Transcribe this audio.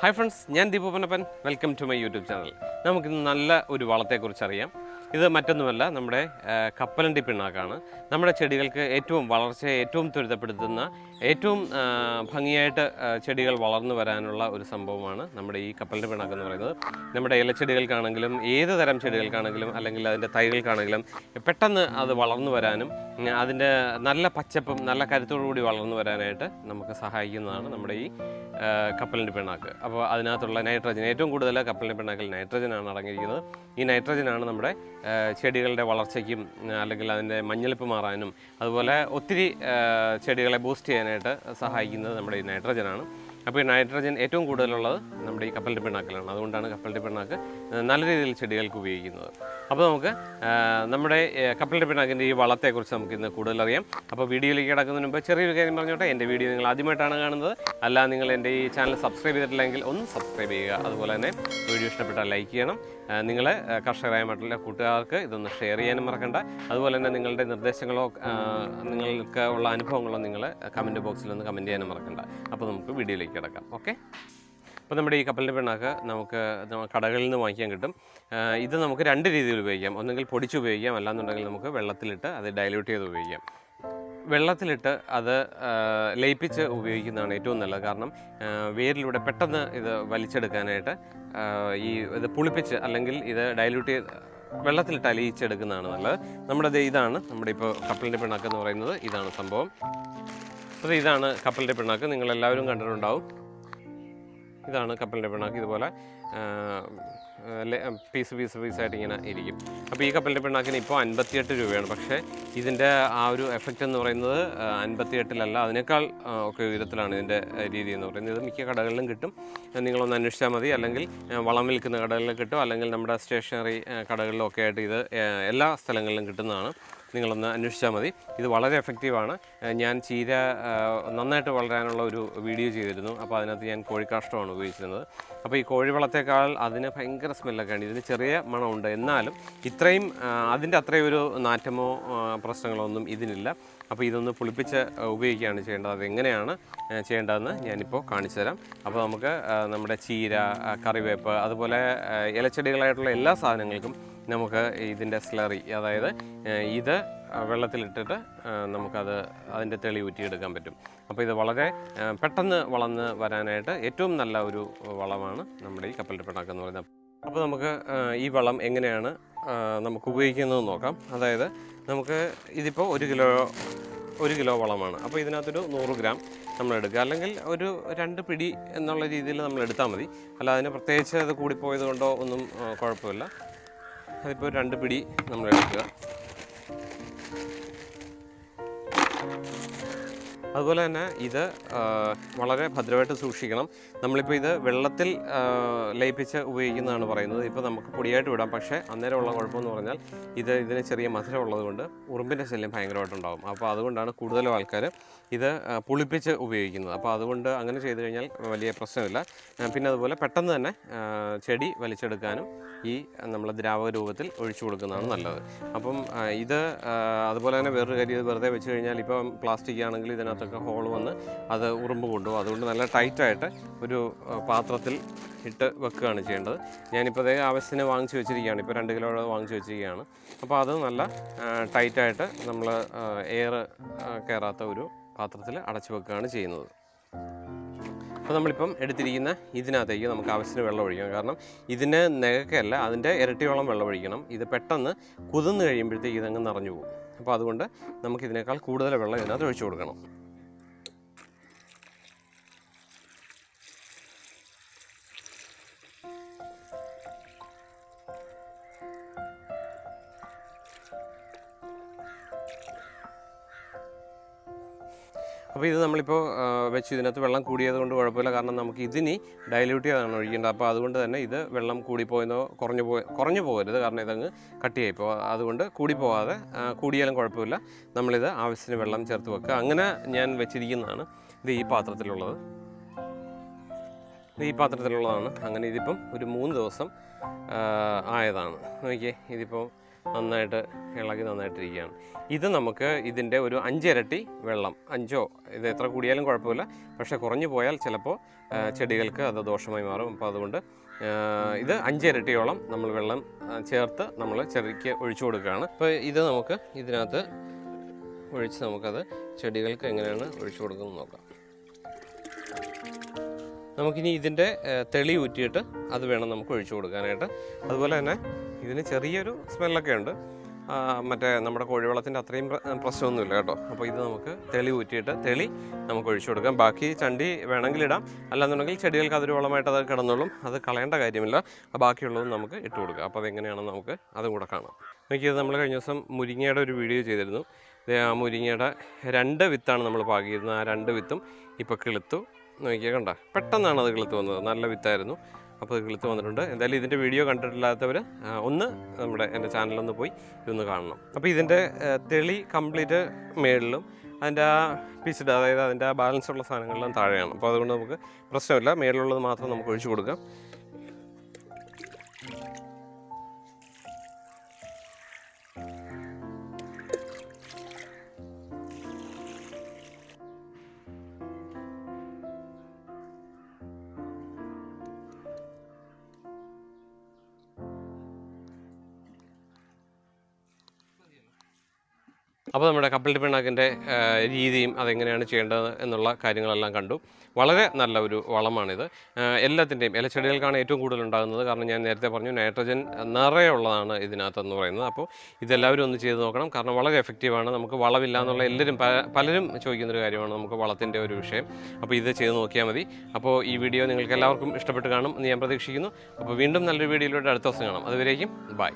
Hi friends ഞാൻ ദീപപ്പനപ്പൻ welcome to my YouTube channel നമുക്കിന്ന് നല്ല ഒരു വളത്തെക്കുറിച്ച് അറിയാം ഇത് മറ്റൊന്നുമല്ല നമ്മുടെ കപ്പലണ്ടി പിണ്ണാക്കാണ്. നമ്മുടെ ചെടികൾക്ക് ഏറ്റവും വളർച്ചയെ ഏറ്റവും ത്വരിതപ്പെടുത്തുന്ന ഏറ്റവും ഭംഗിയായിട്ട് ചെടികൾ വളർന്നു വരാനുള്ള ഒരു സംഭവമാണ് നമ്മുടെ ഈ കപ്പലണ്ടി പിണ്ണാക്ക് എന്ന് പറയുന്നത്. നമ്മുടെ ഇലച്ചെടികൾക്കാണെങ്കിലും ഏത് തരം ചെടികൾക്കാണെങ്കിലും അല്ലെങ്കിൽ അതിന്റെ തൈകൾക്കാണെങ്കിലും പെട്ടെന്ന് അത് വളർന്നു വരാനും അതിന്റെ നല്ല പച്ചപ്പും നല്ല കരുത്തോടു കൂടി വളർന്നു വരാനായിട്ട് നമുക്ക് സഹായിക്കുന്നതാണ് നമ്മുടെ ഈ കപ്പലിന്റെ പിണ്ണാക്ക്. അപ്പോൾ അതിനകത്തുള്ള നൈട്രജൻ ഏറ്റവും കൂടുതൽ കപ്പലിന്റെ പിണ്ണാക്കിൽ നൈട്രജനാണ് അടങ്ങിയിരിക്കുന്നത്. ഈ നൈട്രജനാണ് നമ്മുടെ ചെടികളുടെ വളർച്ചയ്ക്കും അല്ലെങ്കിൽ അതിന്റെ മഞ്ഞളിപ്പ് മാറാനും അതുപോലെ ഒത്തിരി ചെടികളെ ബൂസ്റ്റ് ചെയ്യാനായിട്ട് സഹായിക്കുന്നത് നമ്മുടെ ഈ നൈട്രജനാണ് അപ്പോൾ ഈ നൈട്രജൻ ഏറ്റവും കൂടുതലുള്ളത് നമ്മുടെ ഈ കപ്പലിന്റെ പിണ്ണാക്കിലാണ്. അതുകൊണ്ടാണ് കപ്പലിന്റെ പിണ്ണാക്ക് നല്ല രീതിയിൽ ചെടികൾക്ക് ഉപയോഗിക്കുന്നത്. അപ്പോൾ നമുക്ക് നമ്മുടെ കപ്പലിന്റെ പിണ്ണാക്കിന്റെ ഈ വളത്തെക്കുറിച്ച് നമുക്ക് ഇന്ന് കൂടുതൽ അറിയാം അപ്പോൾ വീഡിയോയിലേക്ക് കിടക്കുന്നതിന് മുമ്പ് ചെറിയൊരു കാര്യം പറഞ്ഞോട്ടെ. എന്റെ വീഡിയോ നിങ്ങൾ ആദ്യമായിട്ടാണ് കാണുന്നത്. അല്ല നിങ്ങൾ എന്റെ ഈ ചാനൽ സബ്സ്ക്രൈബ് ചെയ്തിട്ടില്ലെങ്കിൽ ഒന്ന് സബ്സ്ക്രൈബ് ചെയ്യുക. അതുപോലെ തന്നെ വീഡിയോ ഇഷ്ടപ്പെട്ടാൽ ലൈക്ക് ചെയ്യണം. നിങ്ങൾ കർഷകരായ മറ്റുള്ള കൂട്ടുകാർക്ക് ഇതൊന്ന് ഷെയർ ചെയ്യാനും മറക്കണ്ട. അതുപോലെ തന്നെ നിങ്ങളുടെ നിർദ്ദേശങ്ങളോ നിങ്ങൾക്ക് ഉള്ള അനുഭവങ്ങളോ നിങ്ങൾ കമന്റ് ബോക്സിൽ ഒന്ന് കമന്റ് ചെയ്യാനും മറക്കണ്ട. അപ്പോൾ നമുക്ക് വീഡിയോയിലേക്ക് കിടക്കാം. ഓക്കെ? അപ്പോൾ നമ്മുടെ ഈ കപ്പലിന്റെ പിണ്ണാക്ക് നമുക്ക് കടകളിൽ നിന്ന് വാങ്ങിക്കാൻ കിട്ടും. ഇത് നമുക്ക് രണ്ട് രീതിയിൽ ഉപയോഗിക്കാം. ഒന്നെങ്കിൽ പൊടിച്ച് ഉപയോഗിക്കാം. അല്ലാന്നുണ്ടെങ്കിൽ നമുക്ക് വെള്ളത്തിലിട്ട് അത് ഡൈല്യൂട്ട് ചെയ്ത് ഉപയോഗിക്കാം. വെള്ളത്തിലിട്ട് അത് ലയിപ്പിച്ച് ഉപയോഗിക്കുന്നതാണ് ഏറ്റവും നല്ലത്. കാരണം വേരിലൂടെ പെട്ടെന്ന് ഇത് വലിച്ചെടുക്കാനായിട്ട് ഈ ഇത് പുളിപ്പിച്ച് അല്ലെങ്കിൽ ഇത് ഡൈല്യൂട്ട് ചെയ്ത് വെള്ളത്തിലിട്ട് അലിയിച്ചെടുക്കുന്നതാണ് നല്ലത്. നമ്മുടെ ഇതാണ്. നമ്മുടെ ഇപ്പോൾ കപ്പലിന്റെ പിണ്ണാക്ക് എന്ന് പറയുന്നത്. ഇതാണ് സംഭവം. അപ്പോൾ ഇതാണ് കപ്പലിന്റെ പിണ്ണാക്ക്. നിങ്ങളെല്ലാവരും കണ്ടിട്ടുണ്ടാവും. ഇതാണ് കപ്പലിന്റെ പിണ്ണാക്ക്. ഇതുപോലെ പീസ് പീസ് പീസായിട്ട് ഇങ്ങനെ ഇരിക്കും. അപ്പോൾ ഈ കപ്പലിന്റെ പിണ്ണാക്കിന് ഇപ്പോൾ അൻപത്തിയെട്ട് രൂപയാണ്. പക്ഷേ ഇതിന്റെ ആ ഒരു എഫക്റ്റ് എന്ന് പറയുന്നത് അൻപത്തിയെട്ടിലല്ല അതിനേക്കാൾ ഒക്കെ ഉയരത്തിലാണ് ഇതിന്റെ രീതി എന്ന് പറയുന്നത്. ഇത് മിക്ക കടകളിലും കിട്ടും. നിങ്ങളൊന്ന് അന്വേഷിച്ചാൽ മതി. അല്ലെങ്കിൽ വളം വിൽക്കുന്ന കടകളിൽ കിട്ടും. അല്ലെങ്കിൽ നമ്മുടെ സ്റ്റേഷനറി കടകളിലൊക്കെ ആയിട്ട് ഇത് എല്ലാ സ്ഥലങ്ങളിലും കിട്ടുന്നതാണ്. നിങ്ങളൊന്ന് അന്വേഷിച്ചാൽ മതി. ഇത് വളരെ എഫക്റ്റീവാണ്. ഞാൻ ചീര നന്നായിട്ട് വളരാനുള്ള ഒരു വീഡിയോ ചെയ്തിരുന്നു. അപ്പോൾ അതിനകത്ത് ഞാൻ കോഴിക്കാഷ്ടമാണ് ഉപയോഗിച്ചിരുന്നത്. അപ്പോൾ ഈ കോഴിവളത്തേക്കാൾ അതിന് ഭയങ്കര സ്മെല്ലൊക്കെ ഉണ്ട്. ഇതിന് ചെറിയ മണമുണ്ട്. എന്നാലും ഇത്രയും അതിന്റെ അത്രയും ഒരു നാറ്റമോ പ്രശ്നങ്ങളോ ഒന്നും ഇതിനില്ല. അപ്പോൾ ഇതൊന്ന് പുളിപ്പിച്ച് ഉപയോഗിക്കുകയാണ് ചെയ്യേണ്ടത്. അതെങ്ങനെയാണ് ചെയ്യേണ്ടതെന്ന് ഞാനിപ്പോൾ കാണിച്ചു തരാം. അപ്പോൾ നമുക്ക് നമ്മുടെ ചീര കറിവേപ്പ് അതുപോലെ ഇലച്ചെടികളായിട്ടുള്ള എല്ലാ സാധനങ്ങൾക്കും നമുക്ക് ഇതിന്റെ സ്ലറി അതായത് ഇത് വെള്ളത്തിലിട്ടിട്ട് നമുക്കത് അതിന്റെ തെളി ഊറ്റിയെടുക്കാൻ പറ്റും. അപ്പോൾ ഇത് വളരെ പെട്ടെന്ന് വളർന്ന് വരാനായിട്ട് ഏറ്റവും നല്ല ഒരു വളമാണ് നമ്മുടെ ഈ കപ്പലിന്റെ പിണ്ണാക്ക് എന്ന് പറയുന്നത്. അപ്പോൾ നമുക്ക് ഈ വളം എങ്ങനെയാണ് നമുക്ക് ഉപയോഗിക്കുന്നത് നോക്കാം. അതായത് നമുക്ക് ഇതിപ്പോൾ ഒരു കിലോ ഒരു കിലോ വളമാണ്. അപ്പോൾ ഇതിനകത്തൊരു നൂറ് ഗ്രാം നമ്മൾ എടുക്കുക. അല്ലെങ്കിൽ ഒരു രണ്ട് പിടി എന്നുള്ള രീതിയിൽ നമ്മൾ എടുത്താൽ മതി. അല്ല അതിന് പ്രത്യേകിച്ച് അത് കൂടിപ്പോയത് കൊണ്ടോ ഒന്നും കുഴപ്പമില്ല. അതിപ്പോൾ രണ്ട് പിടി നമ്മൾ എടുക്കുക. അതുപോലെ തന്നെ ഇത് വളരെ ഭദ്രമായിട്ട് സൂക്ഷിക്കണം. നമ്മളിപ്പോൾ ഇത് വെള്ളത്തിൽ ലയിപ്പിച്ച് ഉപയോഗിക്കുന്നതാണ് പറയുന്നത്. ഇപ്പോൾ നമുക്ക് പൊടിയായിട്ട് വിടാം. പക്ഷേ അന്നേരമുള്ള കുഴപ്പമെന്ന് പറഞ്ഞാൽ ഇത് ഇതിന് ചെറിയ മധുരം ഉള്ളതുകൊണ്ട് ഉറുമ്പിന്റെ ശല്യം ഭയങ്കരമായിട്ടുണ്ടാകും. അപ്പോൾ അതുകൊണ്ടാണ് കൂടുതലും ആൾക്കാർ ഇത് പുളിപ്പിച്ച് ഉപയോഗിക്കുന്നത്. അപ്പോൾ അതുകൊണ്ട് അങ്ങനെ ചെയ്തു കഴിഞ്ഞാൽ വലിയ പ്രശ്നമില്ല. പിന്നെ അതുപോലെ പെട്ടെന്ന് തന്നെ ചെടി വലിച്ചെടുക്കാനും ഈ നമ്മൾ ദ്രാവക രൂപത്തിൽ ഒഴിച്ചു കൊടുക്കുന്നതാണ് നല്ലത്. അപ്പം ഇത് അതുപോലെ തന്നെ വേറൊരു കാര്യം വെറുതെ വെച്ച് കഴിഞ്ഞാൽ ഇപ്പം പ്ലാസ്റ്റിക് ആണെങ്കിൽ ഇതിനകത്തൊക്കെ ഹോൾ വന്ന് അത് ഉറുമ്പ് കൊണ്ടുപോകും. അതുകൊണ്ട് നല്ല ടൈറ്റായിട്ട് ഒരു പാത്രത്തിൽ ഇട്ട് വെക്കുകയാണ് ചെയ്യേണ്ടത്. ഞാനിപ്പോൾ അതേ ആവശ്യത്തിന് വാങ്ങിച്ചു വെച്ചിരിക്കുകയാണ്. ഇപ്പോൾ രണ്ട് കിലോ വാങ്ങിച്ചു വെച്ചിരിക്കുകയാണ്. അപ്പോൾ അത് നല്ല ടൈറ്റായിട്ട് നമ്മൾ എയർ കയറാത്ത ഒരു പാത്രത്തിൽ അടച്ചു വെക്കുകയാണ് ചെയ്യുന്നത്. അപ്പോൾ നമ്മളിപ്പം എടുത്തിരിക്കുന്ന ഇതിനകത്തേക്ക് നമുക്ക് ആവശ്യത്തിന് വെള്ളം ഒഴിക്കണം കാരണം ഇതിന് നികക്കല്ല അതിന്റെ ഇരട്ടിയോളം വെള്ളം ഒഴിക്കണം. ഇത് പെട്ടെന്ന് കുതിർന്ന് കഴിയുമ്പോഴത്തേക്ക് ഇതങ്ങ് നിറഞ്ഞു പോകും. അപ്പോൾ അതുകൊണ്ട് നമുക്കിതിനേക്കാൾ കൂടുതൽ വെള്ളം ഇതിനകത്ത് ഒഴിച്ചു കൊടുക്കണം. അപ്പോൾ ഇത് നമ്മളിപ്പോൾ വെച്ച് ഇതിനകത്ത് വെള്ളം കൂടിയത് കൊണ്ട് കുഴപ്പമില്ല. കാരണം നമുക്ക് ഇതിനി ഡൈല്യൂട്ട് ചെയ്താണ് ഒഴിക്കേണ്ടത്. അപ്പോൾ അതുകൊണ്ട് തന്നെ ഇത് വെള്ളം കൂടിപ്പോയെന്നോ കുറഞ്ഞു പോയ കുറഞ്ഞു പോകരുത്. കാരണം ഇതങ്ങ് കട്ടിയായി ഇപ്പോൾ അതുകൊണ്ട് കൂടിപ്പോവാതെ കൂടിയാലും കുഴപ്പമില്ല. നമ്മളിത് ആവശ്യത്തിന് വെള്ളം ചേർത്ത് വെക്കുക. അങ്ങനെ ഞാൻ വെച്ചിരിക്കുന്നതാണ്. ഇത് ഈ പാത്രത്തിലുള്ളത്. ഈ പാത്രത്തിലുള്ളതാണ്. അങ്ങനെ ഇതിപ്പം ഒരു മൂന്ന് ദിവസം ആയതാണ്. നോക്കിയേ ഇതിപ്പോൾ നന്നായിട്ട് ഇളകി നന്നായിട്ടിരിക്കുകയാണ്. ഇത് നമുക്ക് ഇതിന്റെ ഒരു അഞ്ചിരട്ടി വെള്ളം. അഞ്ചോ ഇത് എത്ര കൂടിയാലും കുഴപ്പമില്ല. പക്ഷേ കുറഞ്ഞു പോയാൽ ചിലപ്പോൾ ചെടികൾക്ക് അത് ദോഷമായി മാറും. അപ്പോൾ അതുകൊണ്ട് ഇത് അഞ്ചിരട്ടിയോളം നമ്മൾ വെള്ളം ചേർത്ത് നമ്മൾ ചെടിക്ക് ഒഴിച്ചു കൊടുക്കുകയാണ്. അപ്പോൾ ഇത് നമുക്ക് ഇതിനകത്ത് ഒഴിച്ച് നമുക്കത് ചെടികൾക്ക് എങ്ങനെയാണ് ഒഴിച്ചു കൊടുക്കുന്നത് നോക്കാം. നമുക്കിനി ഇതിന്റെ തെളി ഊറ്റിയിട്ട് അത് വേണം നമുക്ക് ഒഴിച്ചു കൊടുക്കാനായിട്ട്. അതുപോലെ തന്നെ ഇതിന് ചെറിയൊരു സ്മെല്ലൊക്കെ ഉണ്ട്. മറ്റേ നമ്മുടെ കോഴിവെള്ളത്തിന്റെ അത്രയും പ്ര- പ്രശ്നമൊന്നുമില്ല കേട്ടോ. അപ്പോൾ ഇത് നമുക്ക് തെളി ഊറ്റിയിട്ട് തെളി നമുക്ക് ഒഴിച്ചു കൊടുക്കാം. ബാക്കി ചണ്ടി വേണമെങ്കിൽ ഇടാം. അല്ലാന്നുണ്ടെങ്കിൽ ചെടികൾക്ക് അതൊരു വളമായിട്ട് അത് കിടന്നോളും. അത് കളയേണ്ട കാര്യമില്ല. ബാക്കിയുള്ളതും നമുക്ക് ഇട്ട് കൊടുക്കാം. അപ്പോൾ അതെങ്ങനെയാണെന്ന് നമുക്ക് അതും കൂടെ കാണാം. എനിക്കിത് നമ്മൾ കഴിഞ്ഞ ദിവസം മുരിങ്ങയുടെ ഒരു വീഡിയോ ചെയ്തിരുന്നു. ആ മുരിങ്ങയുടെ രണ്ട് വിത്താണ് നമ്മൾ പാകിയിരുന്നത്. ആ രണ്ട് വിത്തും ഇപ്പോൾ കിളുത്തു. നോക്കിയാൽ കണ്ട. പെട്ടെന്നാണ് അത് കിളുത്ത് വന്നത്. നല്ല വിത്തായിരുന്നു. അപ്പോൾ കിളുത്ത് വന്നിട്ടുണ്ട്. എന്തായാലും ഇതിന്റെ വീഡിയോ കണ്ടിട്ടില്ലാത്തവർ ഒന്ന് നമ്മുടെ എന്റെ ചാനലൊന്ന് പോയി ഇതൊന്ന് കാണണം. അപ്പോൾ ഇതിന്റെ തെളി കംപ്ലീറ്റ് മേളിലും അതിന്റെ ആ പിസ്ഡ് അതായത് അതിന്റെ ആ ബാലൻസ് ഉള്ള സാധനങ്ങളെല്ലാം താഴെയാണ്. അപ്പോൾ അതുകൊണ്ട് നമുക്ക് പ്രശ്നമില്ല. മേളിലുള്ളത് മാത്രം നമുക്ക് ഒഴിച്ചു കൊടുക്കാം. അപ്പോൾ നമ്മുടെ കപ്പൽ പിണ്ണാക്കിന്റെ രീതിയും അതെങ്ങനെയാണ് ചെയ്യേണ്ടത് എന്നുള്ള കാര്യങ്ങളെല്ലാം കണ്ടു. വളരെ നല്ല ഒരു വളമാണിത്. എല്ലാത്തിന്റെയും ഇലച്ചെടികൾക്കാണ് ഏറ്റവും കൂടുതൽ ഉണ്ടാകുന്നത്. കാരണം ഞാൻ നേരത്തെ പറഞ്ഞു നൈട്രജൻ നിറയുള്ളതാണ് ഇതിനകത്തെന്ന് പറയുന്നത്. അപ്പോൾ ഇതെല്ലാവരും ഒന്ന് ചെയ്ത് നോക്കണം. കാരണം വളരെ എഫക്റ്റീവാണ്. നമുക്ക് വളമില്ല എന്നുള്ള എല്ലാവരും പലരും ചോദിക്കുന്നൊരു കാര്യമാണ് നമുക്ക് വളത്തിന്റെ ഒരു വിഷയം. അപ്പോൾ ഇത് ചെയ്ത് നോക്കിയാൽ മതി. അപ്പോൾ ഈ വീഡിയോ നിങ്ങൾക്ക് എല്ലാവർക്കും ഇഷ്ടപ്പെട്ട് കാണും എന്ന് ഞാൻ പ്രതീക്ഷിക്കുന്നു. അപ്പോൾ വീണ്ടും നല്ലൊരു വീഡിയോയിലൂടെ അടുത്ത ദിവസം കാണാം. അതുവരേക്കും ബൈ.